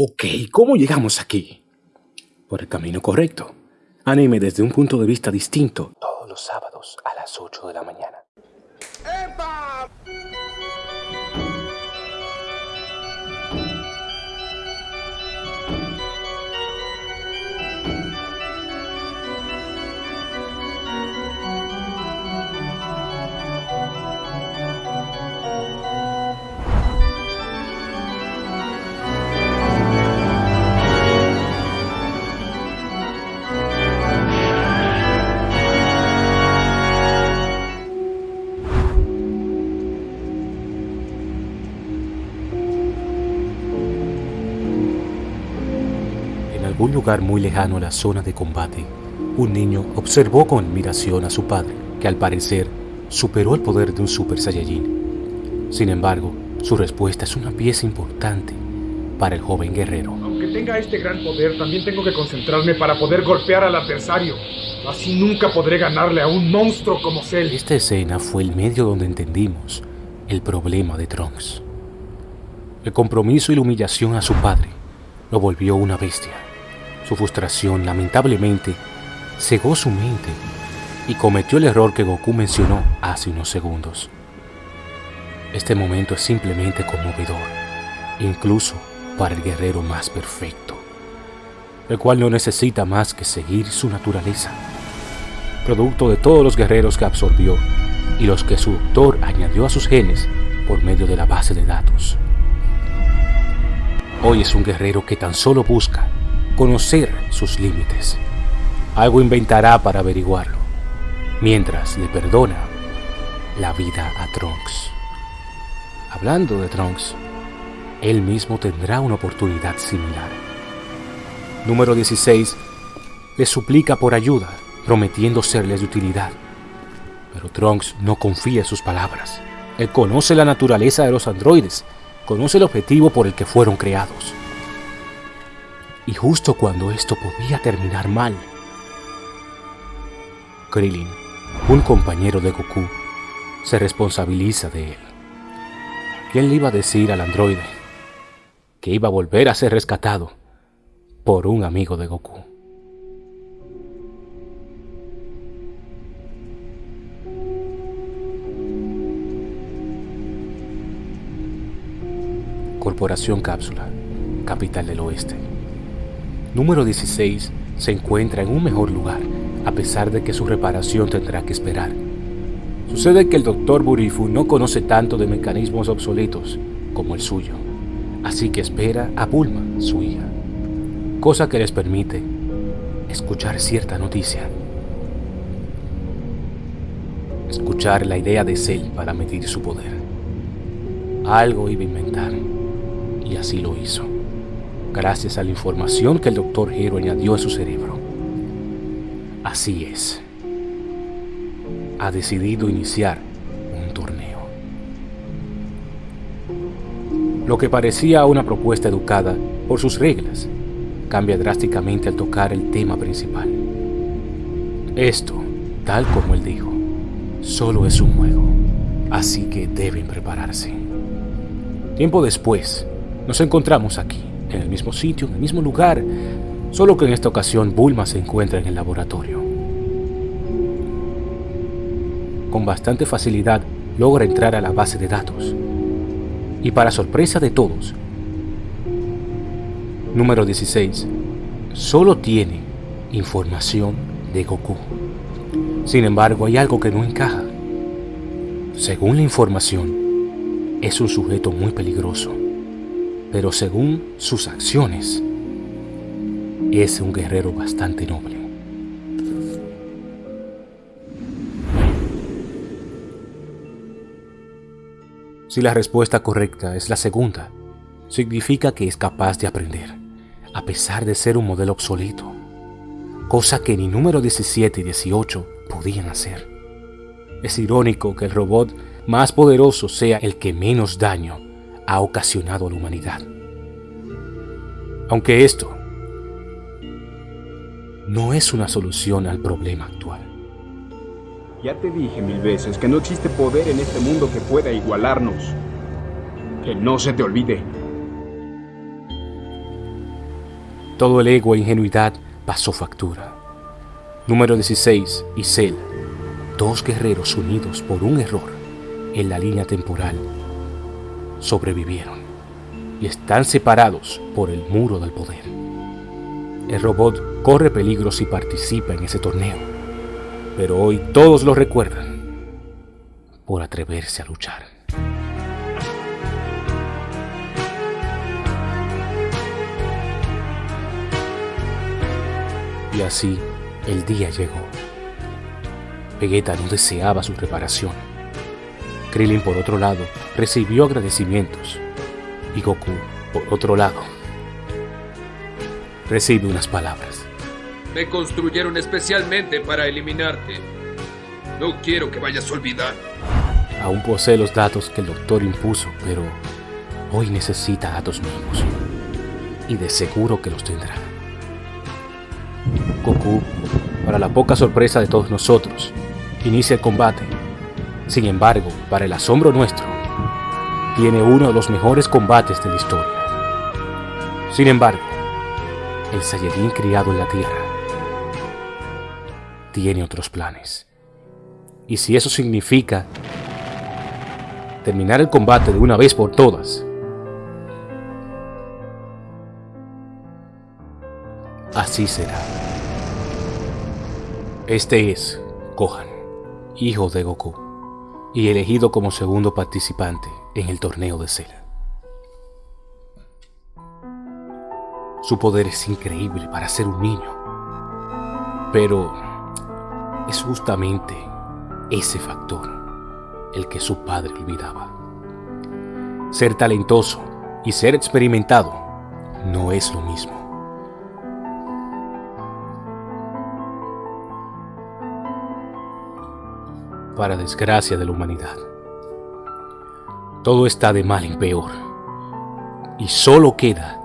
Ok, ¿cómo llegamos aquí? Por el camino correcto. Anime desde un punto de vista distinto. Todos los sábados a las 8 de la mañana. En algún lugar muy lejano a la zona de combate, un niño observó con admiración a su padre, que al parecer superó el poder de un Super Saiyajin. Sin embargo, su respuesta es una pieza importante para el joven guerrero. Aunque tenga este gran poder, también tengo que concentrarme para poder golpear al adversario. Así nunca podré ganarle a un monstruo como Cell. Esta escena fue el medio donde entendimos el problema de Trunks. El compromiso y la humillación a su padre lo volvió una bestia. Su frustración, lamentablemente, cegó su mente y cometió el error que Goku mencionó hace unos segundos. Este momento es simplemente conmovedor, incluso para el guerrero más perfecto, el cual no necesita más que seguir su naturaleza, producto de todos los guerreros que absorbió y los que su doctor añadió a sus genes por medio de la base de datos. Hoy es un guerrero que tan solo busca conocer sus límites. Algo inventará para averiguarlo, mientras le perdona la vida a Trunks. Hablando de Trunks, él mismo tendrá una oportunidad similar. Número 16 le suplica por ayuda, prometiendo serles de utilidad. Pero Trunks no confía en sus palabras. Él conoce la naturaleza de los androides, conoce el objetivo por el que fueron creados. Y justo cuando esto podía terminar mal, Krillin, un compañero de Goku, se responsabiliza de él. ¿Quién le iba a decir al androide que iba a volver a ser rescatado por un amigo de Goku? Corporación Cápsula, capital del oeste. Número 16 se encuentra en un mejor lugar, a pesar de que su reparación tendrá que esperar. Sucede que el Dr. Burifu no conoce tanto de mecanismos obsoletos como el suyo, así que espera a Bulma, su hija, cosa que les permite escuchar cierta noticia. Escuchar la idea de Cell para medir su poder. Algo iba a inventar, y así lo hizo, gracias a la información que el Dr. Hero añadió a su cerebro. Así es ha decidido iniciar un torneo. Lo que parecía una propuesta educada por sus reglas cambia drásticamente al tocar el tema principal. Esto, tal como él dijo, solo es un juego, así que deben prepararse. Tiempo después, nos encontramos aquí, en el mismo sitio, en el mismo lugar, solo que en esta ocasión Bulma se encuentra en el laboratorio con bastante facilidad logra entrar a la base de datos. Y para sorpresa de todos, número 16, solo tiene información de Goku. Sin embargo, hay algo que no encaja. Según la información, es un sujeto muy peligroso, pero según sus acciones, es un guerrero bastante noble. Si la respuesta correcta es la segunda, significa que es capaz de aprender, a pesar de ser un modelo obsoleto, cosa que ni número 17 y 18 podían hacer. Es irónico que el robot más poderoso sea el que menos daño ha ocasionado a la humanidad. Aunque esto no es una solución al problema actual. Ya te dije mil veces que no existe poder en este mundo que pueda igualarnos. Que no se te olvide. Todo el ego e ingenuidad pasó factura. Número 16 y Cell, dos guerreros unidos por un error en la línea temporal, sobrevivieron y están separados por el muro del poder. El robot corre peligros y participa en ese torneo, pero hoy todos lo recuerdan por atreverse a luchar. Y así el día llegó. Vegeta no deseaba su reparación. Krillin, por otro lado, recibió agradecimientos. Y Goku, por otro lado, recibe unas palabras. Me construyeron especialmente para eliminarte. No quiero que vayas a olvidar. Aún posee los datos que el doctor impuso, pero hoy necesita datos nuevos. Y de seguro que los tendrá. Goku, para la poca sorpresa de todos nosotros, inicia el combate. Sin embargo, para el asombro nuestro, tiene uno de los mejores combates de la historia. Sin embargo, el Saiyajin criado en la Tierra tiene otros planes. Y si eso significa terminar el combate de una vez por todas, así será. Este es Gohan, hijo de Goku, y elegido como segundo participante en el torneo de Cell. Su poder es increíble para ser un niño, pero es justamente ese factor el que su padre olvidaba. Ser talentoso y ser experimentado no es lo mismo. Para desgracia de la humanidad. Todo está de mal en peor. Y solo queda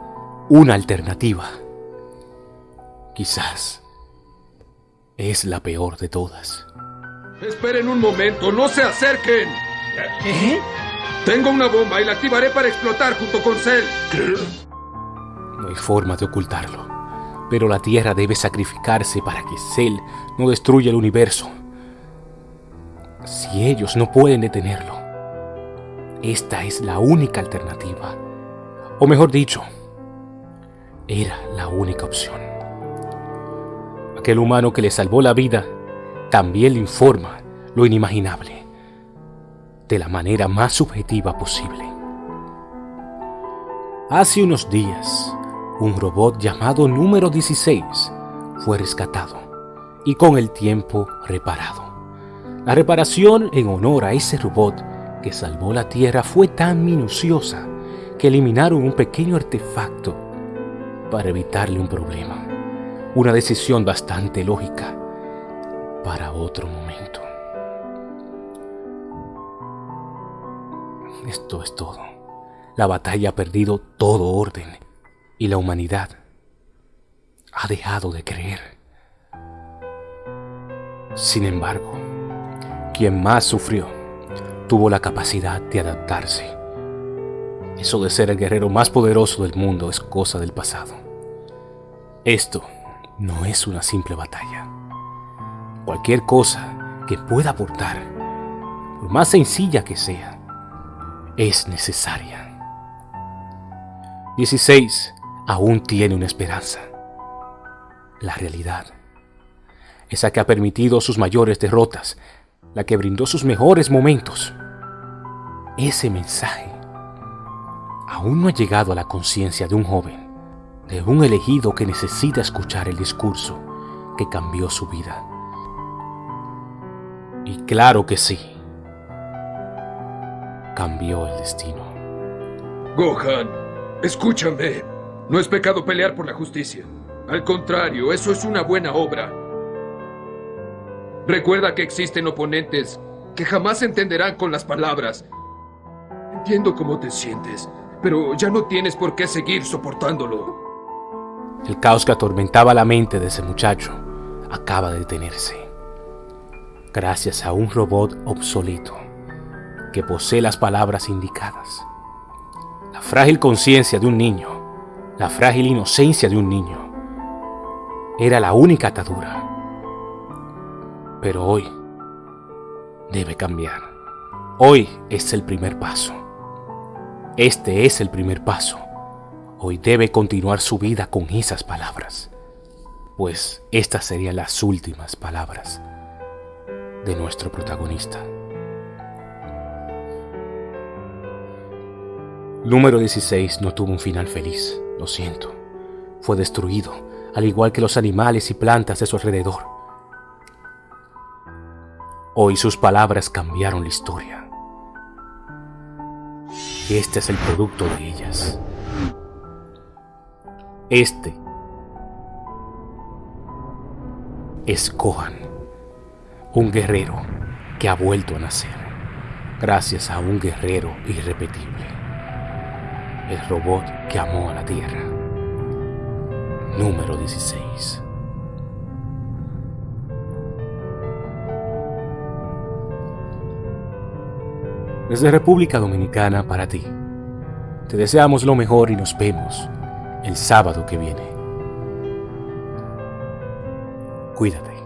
una alternativa. Quizás es la peor de todas. Esperen un momento, no se acerquen. ¿Eh? Tengo una bomba y la activaré para explotar junto con Cell. No hay forma de ocultarlo. Pero la Tierra debe sacrificarse para que Cell no destruya el universo si ellos no pueden detenerlo. Esta es la única alternativa. O mejor dicho, era la única opción. Aquel humano que le salvó la vida también le informa lo inimaginable, de la manera más subjetiva posible. Hace unos días, un robot llamado número 16 fue rescatado y con el tiempo reparado. La reparación en honor a ese robot que salvó la Tierra fue tan minuciosa que eliminaron un pequeño artefacto para evitarle un problema. Una decisión bastante lógica para otro momento. Esto es todo. La batalla ha perdido todo orden y la humanidad ha dejado de creer. Sin embargo, quien más sufrió, tuvo la capacidad de adaptarse. Eso de ser el guerrero más poderoso del mundo es cosa del pasado. Esto no es una simple batalla. Cualquier cosa que pueda aportar, por más sencilla que sea, es necesaria. 16. Aún tiene una esperanza. La realidad. Esa que ha permitido sus mayores derrotas la que brindó sus mejores momentos. Ese mensaje aún no ha llegado a la conciencia de un joven, de un elegido que necesita escuchar el discurso que cambió su vida. Y claro que sí, cambió el destino. Gohan, escúchame. No es pecado pelear por la justicia. Al contrario, eso es una buena obra. Recuerda que existen oponentes que jamás entenderán con las palabras. Entiendo cómo te sientes, pero ya no tienes por qué seguir soportándolo. El caos que atormentaba la mente de ese muchacho acaba de detenerse. Gracias a un robot obsoleto que posee las palabras indicadas. La frágil conciencia de un niño, la frágil inocencia de un niño, era la única atadura. Pero hoy debe cambiar. Hoy es el primer paso. Este es el primer paso. Hoy debe continuar su vida con esas palabras, pues estas serían las últimas palabras de nuestro protagonista. Número 16 no tuvo un final feliz, lo siento. Fue destruido, al igual que los animales y plantas de su alrededor. Hoy sus palabras cambiaron la historia. Este es el producto de ellas. Este es Kohan, un guerrero que ha vuelto a nacer, gracias a un guerrero irrepetible, el robot que amó a la Tierra. Número 16. Desde República Dominicana para ti. Te deseamos lo mejor y nos vemos el sábado que viene. Cuídate.